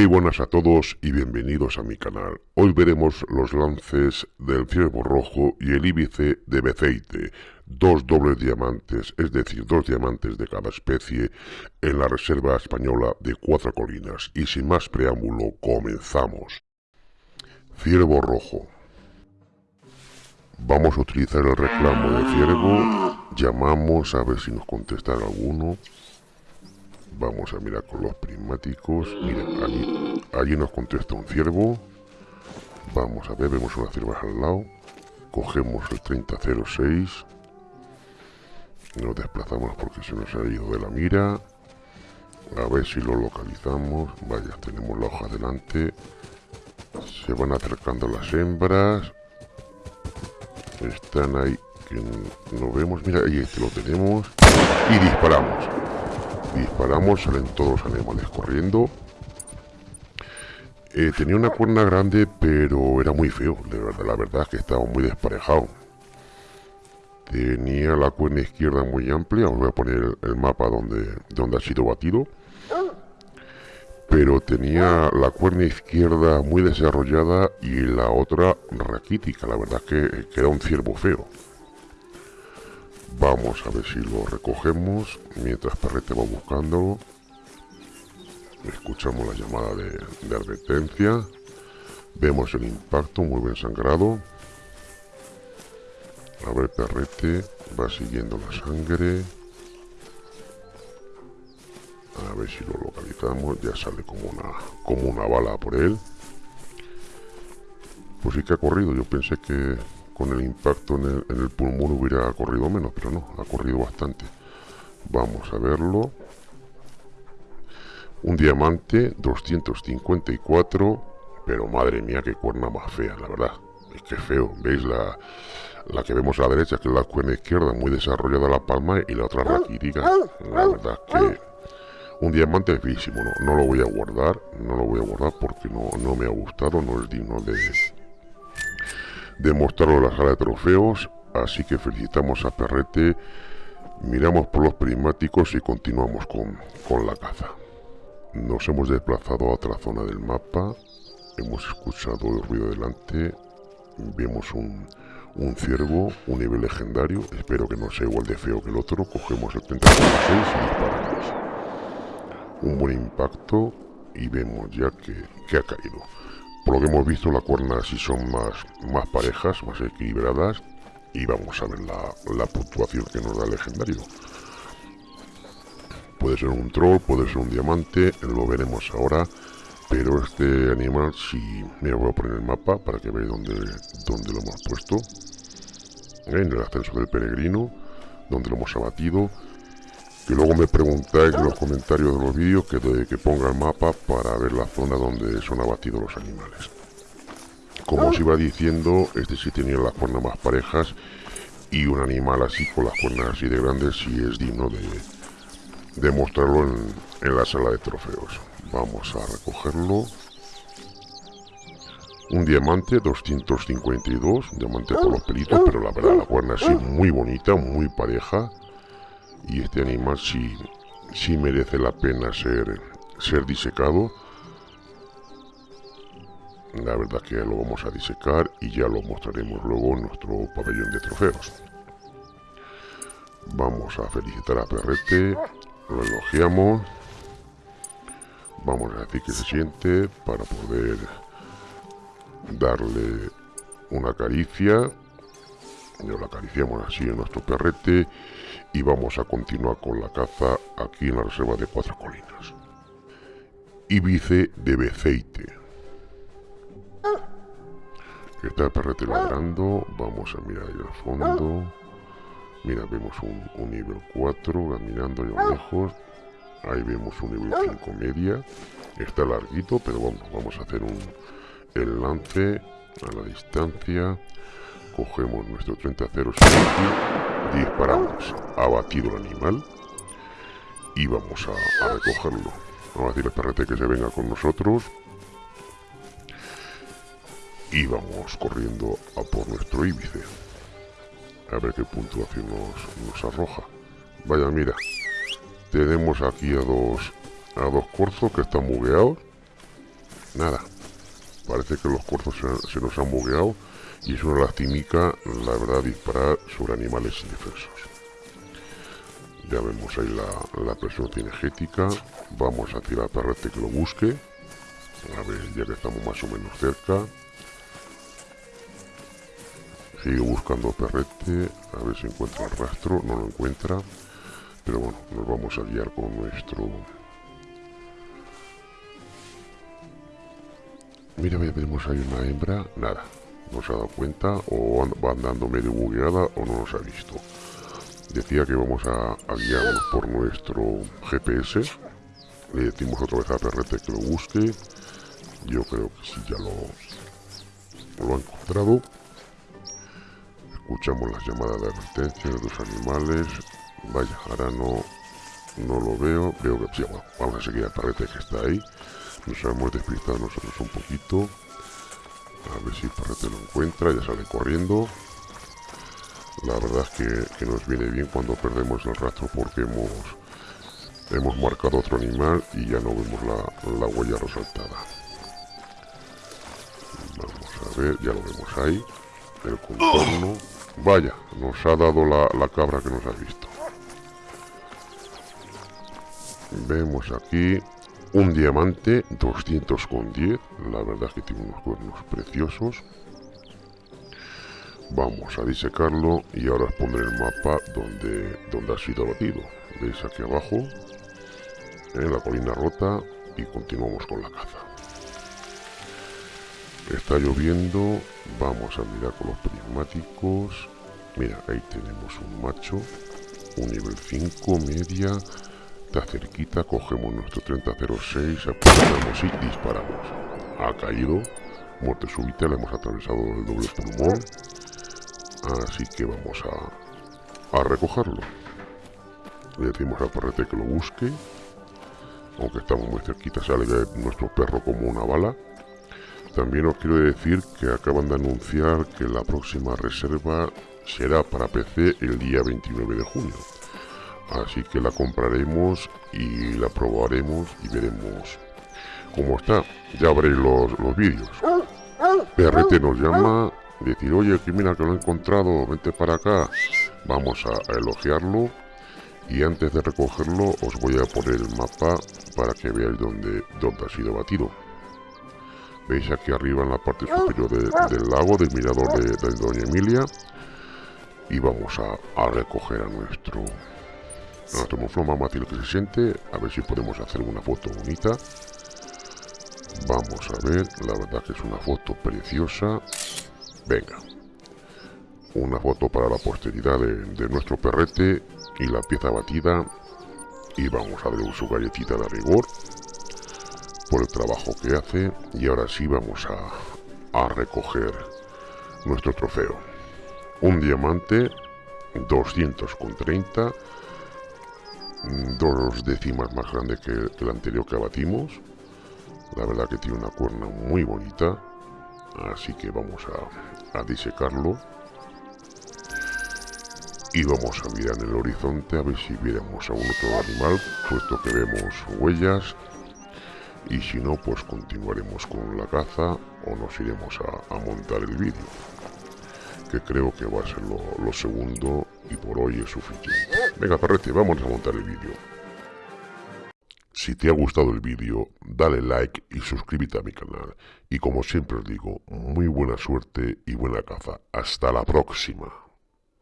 Muy buenas a todos y bienvenidos a mi canal. Hoy veremos los lances del ciervo rojo y el íbice de Beceite, dos dobles diamantes, es decir, dos diamantes de cada especie, en la reserva española de Cuatro Colinas. Y sin más preámbulo, comenzamos. Ciervo rojo. Vamos a utilizar el reclamo de ciervo, llamamos a ver si nos contesta alguno. Vamos a mirar con los prismáticos. Miren, allí, allí nos contesta un ciervo. Vamos a ver, vemos una cierva al lado. Cogemos el 3006. Nos desplazamos porque se nos ha ido de la mira. A ver si lo localizamos. Vaya, tenemos la hoja delante. Se van acercando las hembras. Están ahí que no vemos. Mira, ahí este lo tenemos. Y disparamos. Disparamos, salen todos los animales corriendo. Eh, tenía una cuerna grande, pero era muy feo. De verdad, la verdad es que estaba muy desparejado. Tenía la cuerna izquierda muy amplia. Os voy a poner el, mapa donde, donde ha sido batido. Pero tenía la cuerna izquierda muy desarrollada y la otra raquítica. La verdad es que era un ciervo feo. Vamos a ver si lo recogemos mientras Perrete va buscándolo. Escuchamos la llamada de, advertencia. Vemos el impacto muy bien sangrado. A ver, Perrete va siguiendo la sangre. A ver si lo localizamos. Ya sale como una, como una bala por él. Pues sí que ha corrido. Yo pensé que, con el impacto en el, pulmón hubiera corrido menos, pero no, ha corrido bastante. Vamos a verlo. Un diamante, 254, pero madre mía, qué cuerna más fea, la verdad. Es que feo, ¿veis? La, la que vemos a la derecha, que es la cuerna izquierda, muy desarrollada la palma, y la otra raquítica. La verdad que un diamante es feísimo, no, no lo voy a guardar, no lo voy a guardar porque no, no me ha gustado, no es digno de, demostrarlo en la sala de trofeos, así que felicitamos a Perrete, miramos por los prismáticos y continuamos con, con la caza. Nos hemos desplazado a otra zona del mapa, hemos escuchado el ruido delante, vemos un, un ciervo, un nivel legendario, espero que no sea igual de feo que el otro, cogemos el 36 y disparamos. Un buen impacto y vemos ya que, que ha caído. Por lo que hemos visto, la cuerna sí son más, más parejas, más equilibradas. Y vamos a ver la, puntuación que nos da el legendario. Puede ser un troll, puede ser un diamante, lo veremos ahora. Pero este animal, si... me voy a poner el mapa para que veáis dónde, dónde lo hemos puesto. En el ascenso del peregrino, donde lo hemos abatido que luego me preguntáis en los comentarios de los vídeos que, que ponga el mapa para ver la zona donde son abatidos los animales. Como os iba diciendo, este sí tenía las cuernas más parejas y un animal así con las cuernas así de grandes sí es digno de, de mostrarlo en, en la sala de trofeos. Vamos a recogerlo. Un diamante 252, un diamante por los pelitos, pero la verdad la cuerna así muy bonita, muy pareja y este animal sí, sí merece la pena ser, ser disecado. La verdad que lo vamos a disecar y ya lo mostraremos luego en nuestro pabellón de trofeos. Vamos a felicitar a Perrete, lo elogiamos. Vamos a decir que se siente para poder darle una caricia. Lo acariciamos así en nuestro perrete y vamos a continuar con la caza aquí en la reserva de Cuatro Colinas. Ibice de Beceite. Está el perrete ladrando, vamos a mirar ahí al fondo. Mira, vemos un, nivel 4 caminando ahí a lejos. Ahí vemos un nivel 5 media. Está larguito, pero vamos, vamos a hacer un, el lance a la distancia. Cogemos nuestro 30-0 disparamos, abatido el animal y vamos a, recogerlo. A decir al perrete que se venga con nosotros y vamos corriendo a por nuestro íbice. A ver qué puntuación nos, nos arroja. Vaya, mira, tenemos aquí a dos a dos corzos que están bugueados. nada. Parece que los cuerpos se, nos han bugueado y es una lastimica, la verdad, disparar sobre animales indefensos. Ya vemos ahí la, la presión cinegética. Vamos a tirar perrete que lo busque. A ver, ya que estamos más o menos cerca. Sigue buscando perrete, a ver si encuentra el rastro, no lo encuentra. Pero bueno, nos vamos a guiar con nuestro... Mira, vemos ahí una hembra, nada, no se ha dado cuenta o va andando medio bugueada o no nos ha visto. Decía que vamos a, guiarnos por nuestro GPS. Le decimos otra vez a Perrete que lo busque. Yo creo que sí ya lo, ha encontrado. Escuchamos las llamadas de advertencia de los animales. Vaya, ahora no, no lo veo. Veo que sí, vamos a seguir a Perrete que está ahí. Nos hemos despistado nosotros un poquito. A ver si Perrete lo encuentra. Ya sale corriendo. La verdad es que, nos viene bien cuando perdemos el rastro porque hemos, hemos marcado otro animal y ya no vemos la, huella resaltada. Vamos a ver, ya lo vemos ahí. El contorno. Vaya, nos ha dado la, la cabra que nos ha visto. Vemos aquí un diamante 210. La verdad es que tiene unos cuernos preciosos. Vamos a disecarlo y ahora os pondré el mapa donde, donde ha sido abatido. Veis aquí abajo, en la colina rota y continuamos con la caza. Está lloviendo, vamos a mirar con los prismáticos. Mira, ahí tenemos un macho, un nivel 5, media. Cerquita, cogemos nuestro 3006, apuntamos y disparamos. Ha caído, muerte súbita, le hemos atravesado el doble pulmón Así que vamos a, a recogerlo. Le decimos a Perrete que lo busque. Aunque estamos muy cerquita, sale nuestro perro como una bala. También os quiero decir que acaban de anunciar que la próxima reserva será para PC el día 29 de junio. Así que la compraremos y la probaremos y veremos cómo está. Ya veréis los, los vídeos. PRT nos llama decir, oye, mira que lo he encontrado, vente para acá. Vamos a, elogiarlo y antes de recogerlo os voy a poner el mapa para que veáis dónde, dónde ha sido batido. Veis aquí arriba en la parte superior del lago, del mirador de, Doña Emilia. Y vamos a, recoger a nuestro, a nuestro moflón lo que se siente. A ver si podemos hacer una foto bonita. Vamos a ver, la verdad que es una foto preciosa. Venga. Una foto para la posteridad de, nuestro perrete y la pieza batida. Y vamos a darle su galletita de rigor por el trabajo que hace. Y ahora sí vamos a, a recoger nuestro trofeo. Un diamante, 230 dos décimas más grande que el anterior que abatimos. La verdad que tiene una cuerna muy bonita. Así que vamos a, disecarlo. Y vamos a mirar en el horizonte a ver si viéramos a un otro animal, puesto que vemos huellas. Y si no, pues continuaremos con la caza o nos iremos a, montar el vídeo. Que creo que va a ser lo, segundo y por hoy es suficiente. Venga, perrete, vamos a montar el vídeo. Si te ha gustado el vídeo, dale like y suscríbete a mi canal. Y como siempre os digo, muy buena suerte y buena caza. Hasta la próxima.